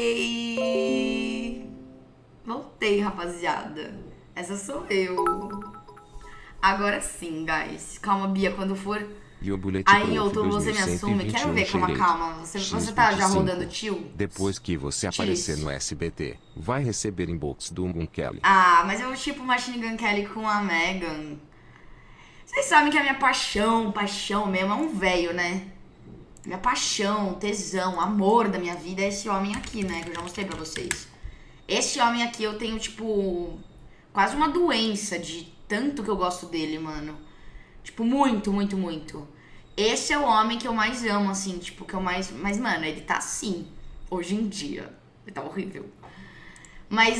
Voltei! Voltei, rapaziada. Essa sou eu. Agora sim, guys. Calma, Bia, quando for. Aí, outubro, você me assume. 2121 Quero ver, calma, xerete. calma. Você, você tá já X25. rodando tio? Depois que você aparecer no SBT, vai receber inbox do Moon Kelly. Ah, mas eu tipo Machine Gun Kelly com a Megan. Vocês sabem que a minha paixão, paixão mesmo, é um velho, né? Minha paixão, tesão, amor da minha vida é esse homem aqui, né? Que eu já mostrei pra vocês. Esse homem aqui eu tenho, tipo, quase uma doença de tanto que eu gosto dele, mano. Tipo, muito, muito, muito. Esse é o homem que eu mais amo, assim, tipo, que eu mais. Mas, mano, ele tá assim, hoje em dia. Ele tá horrível. Mas